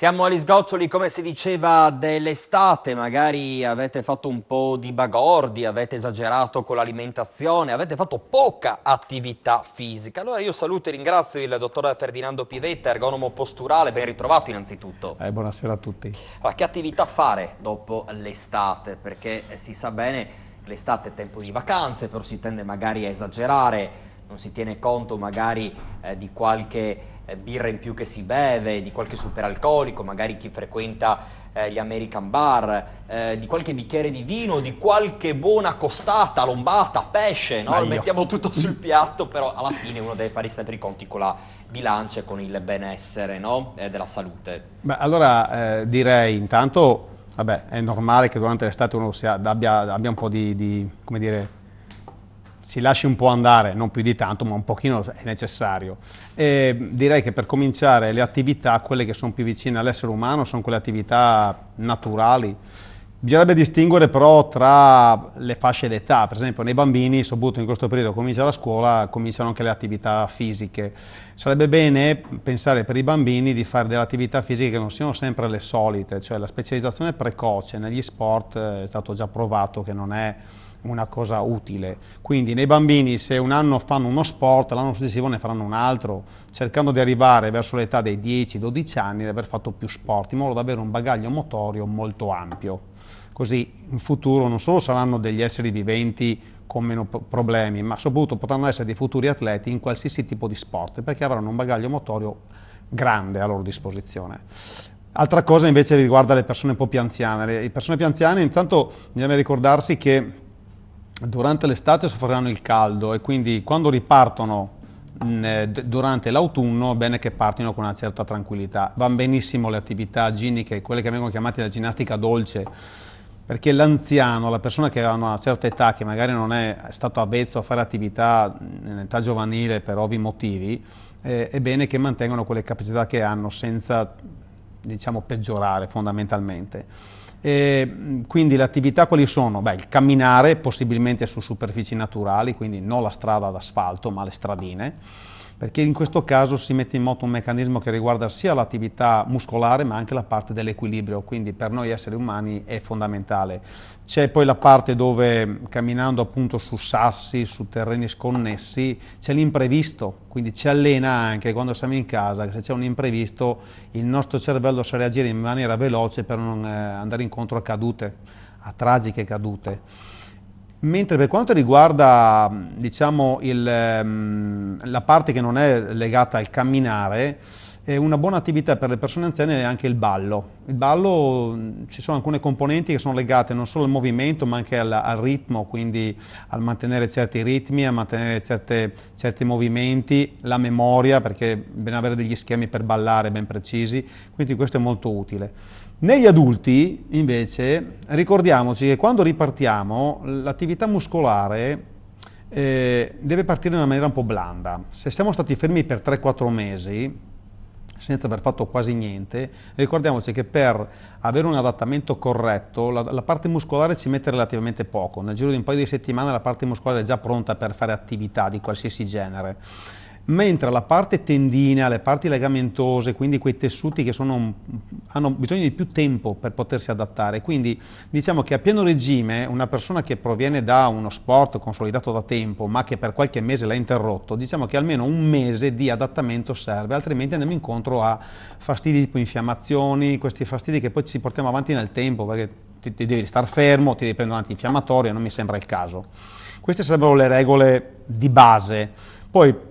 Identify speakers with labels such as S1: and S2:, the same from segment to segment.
S1: Siamo agli sgoccioli, come si diceva, dell'estate, magari avete fatto un po' di bagordi, avete esagerato con l'alimentazione, avete fatto poca attività fisica. Allora io saluto e ringrazio il dottor Ferdinando Pivetta, ergonomo posturale, ben ritrovato innanzitutto.
S2: Eh, buonasera a tutti.
S1: Allora, che attività fare dopo l'estate? Perché si sa bene che l'estate è tempo di vacanze, però si tende magari a esagerare, non si tiene conto magari eh, di qualche eh, birra in più che si beve, di qualche superalcolico, magari chi frequenta eh, gli American bar, eh, di qualche bicchiere di vino, di qualche buona costata, lombata, pesce, no? mettiamo tutto sul piatto, però alla fine uno deve fare sempre i conti con la bilancia e con il benessere no? Eh, della salute.
S2: Beh, allora eh, direi intanto, vabbè, è normale che durante l'estate uno abbia, abbia, un po' di, di come dire, si lasci un po' andare, non più di tanto, ma un pochino è necessario. E direi che per cominciare le attività, quelle che sono più vicine all'essere umano, sono quelle attività naturali. Bisognerebbe distinguere però tra le fasce d'età, per esempio nei bambini, soprattutto in questo periodo comincia la scuola, cominciano anche le attività fisiche. Sarebbe bene pensare per i bambini di fare delle attività fisiche che non siano sempre le solite, cioè la specializzazione precoce negli sport è stato già provato che non è una cosa utile. Quindi nei bambini se un anno fanno uno sport, l'anno successivo ne faranno un altro, cercando di arrivare verso l'età dei 10-12 anni e aver fatto più sport, in modo da avere un bagaglio motorio molto ampio. Così in futuro non solo saranno degli esseri viventi con meno problemi, ma soprattutto potranno essere dei futuri atleti in qualsiasi tipo di sport, perché avranno un bagaglio motorio grande a loro disposizione. Altra cosa invece riguarda le persone un po' più anziane. Le persone più anziane intanto bisogna ricordarsi che durante l'estate soffriranno il caldo e quindi quando ripartono eh, durante l'autunno è bene che partino con una certa tranquillità. Vanno benissimo le attività giniche, quelle che vengono chiamate la ginnastica dolce, perché l'anziano, la persona che ha una certa età, che magari non è stato avvezzo a fare attività in età giovanile per ovvi motivi, eh, è bene che mantengano quelle capacità che hanno senza diciamo, peggiorare fondamentalmente. E, quindi le attività quali sono? Beh, il camminare possibilmente su superfici naturali, quindi non la strada ad asfalto ma le stradine, perché in questo caso si mette in moto un meccanismo che riguarda sia l'attività muscolare ma anche la parte dell'equilibrio, quindi per noi esseri umani è fondamentale. C'è poi la parte dove camminando appunto su sassi, su terreni sconnessi, c'è l'imprevisto, quindi ci allena anche quando siamo in casa, se c'è un imprevisto il nostro cervello sa reagire in maniera veloce per non eh, andare incontro a cadute, a tragiche cadute. Mentre per quanto riguarda diciamo, il, ehm, la parte che non è legata al camminare, una buona attività per le persone anziane è anche il ballo. Il ballo, ci sono alcune componenti che sono legate non solo al movimento ma anche al, al ritmo, quindi al mantenere certi ritmi, a mantenere certe, certi movimenti, la memoria, perché bisogna avere degli schemi per ballare ben precisi, quindi questo è molto utile. Negli adulti, invece, ricordiamoci che quando ripartiamo, l'attività muscolare eh, deve partire in una maniera un po' blanda. Se siamo stati fermi per 3-4 mesi, senza aver fatto quasi niente, ricordiamoci che per avere un adattamento corretto la, la, parte muscolare ci mette relativamente poco, nel giro di un paio di settimane la parte muscolare è già pronta per fare attività di qualsiasi genere mentre la parte tendinea, le parti legamentose, quindi quei tessuti che sono, hanno bisogno di più tempo per potersi adattare, quindi diciamo che a pieno regime una persona che proviene da uno sport consolidato da tempo ma che per qualche mese l'ha interrotto, diciamo che almeno un mese di adattamento serve, altrimenti andiamo incontro a fastidi tipo infiammazioni, questi fastidi che poi ci portiamo avanti nel tempo perché ti, ti devi star fermo, ti devi prendere un antinfiammatorio, non mi sembra il caso. Queste sarebbero le regole di base. Poi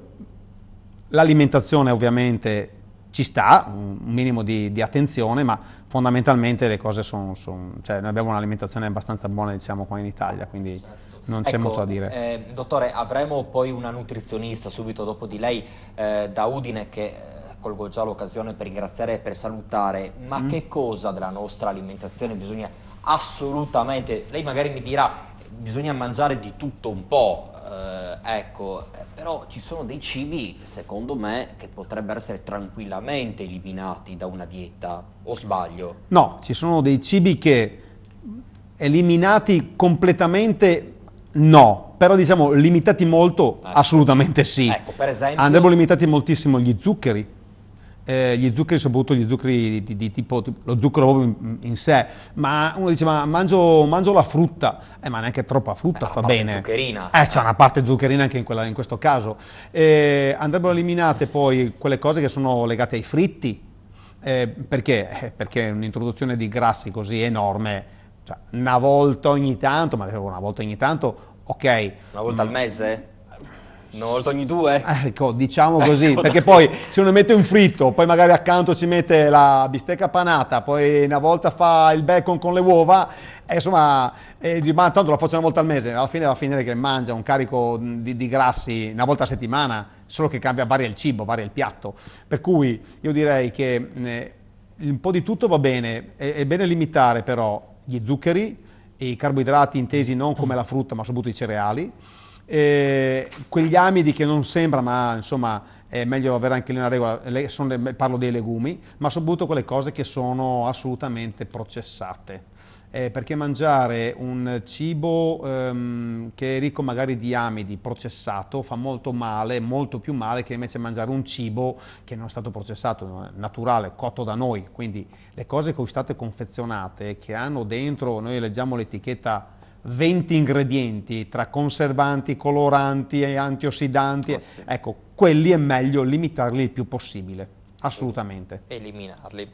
S2: L'alimentazione ovviamente ci sta, un minimo di, di, attenzione, ma fondamentalmente le cose sono, son, cioè noi abbiamo un'alimentazione abbastanza buona diciamo qua in Italia, quindi non c'è ecco, molto da dire.
S1: Eh, dottore, avremo poi una nutrizionista subito dopo di lei eh, da Udine che eh, colgo già l'occasione per ringraziare e per salutare, ma mm. che cosa della nostra alimentazione bisogna assolutamente, lei magari mi dirà, bisogna mangiare di tutto un po', eh, ecco, eh, però ci sono dei cibi, secondo me, che potrebbero essere tranquillamente eliminati da una dieta, o sbaglio?
S2: No, ci sono dei cibi che eliminati completamente no, però diciamo limitati molto, ecco. assolutamente sì.
S1: Ecco, per esempio...
S2: Andrebbero limitati moltissimo gli zuccheri, eh, gli zuccheri, soprattutto gli zuccheri di, di, tipo lo zucchero proprio in, in, sé, ma uno dice ma mangio, mangio la frutta, eh, ma neanche troppa frutta
S1: eh,
S2: fa bene.
S1: zuccherina.
S2: Eh, c'è una parte zuccherina anche in, quella, in questo caso. Eh, andrebbero eliminate poi quelle cose che sono legate ai fritti, eh, perché? Eh, perché un'introduzione di grassi così enorme, cioè, una volta ogni tanto, ma una volta ogni tanto, ok.
S1: Una volta al mese? Una volta ogni due?
S2: Ecco, diciamo così, ecco. perché poi se uno mette un fritto, poi magari accanto ci mette la bistecca panata, poi una volta fa il bacon con le uova, e insomma, e ma tanto la faccio una volta al mese, alla fine va a finire che mangia un carico di, di grassi una volta a settimana, solo che cambia, varia il cibo, varia il piatto. Per cui io direi che eh, un po' di tutto va bene, è, è bene limitare però gli zuccheri, e i carboidrati intesi non come la frutta ma soprattutto i cereali, eh, quegli amidi che non sembra, ma insomma è meglio avere anche lì una regola, sono, parlo dei legumi, ma soprattutto quelle cose che sono assolutamente processate. Eh, perché mangiare un cibo ehm, che è ricco magari di amidi processato fa molto male, molto più male che invece mangiare un cibo che non è stato processato, naturale, cotto da noi. Quindi le cose che sono state confezionate, che hanno dentro, noi leggiamo l'etichetta 20 ingredienti tra conservanti, coloranti e antiossidanti, oh, sì. ecco, quelli è meglio limitarli il più possibile, assolutamente.
S1: Eliminarli.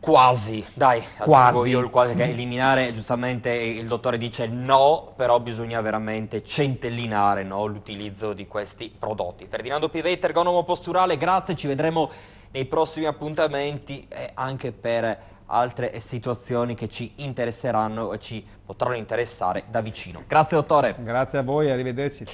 S1: Quasi, dai, quasi. io il quasi che eliminare, giustamente il dottore dice no, però bisogna veramente centellinare no, l'utilizzo di questi prodotti. Ferdinando Pivetta, ergonomo posturale, grazie, ci vedremo nei prossimi appuntamenti e anche per altre situazioni che ci interesseranno e ci potranno interessare da vicino. Grazie dottore.
S2: Grazie a voi, arrivederci.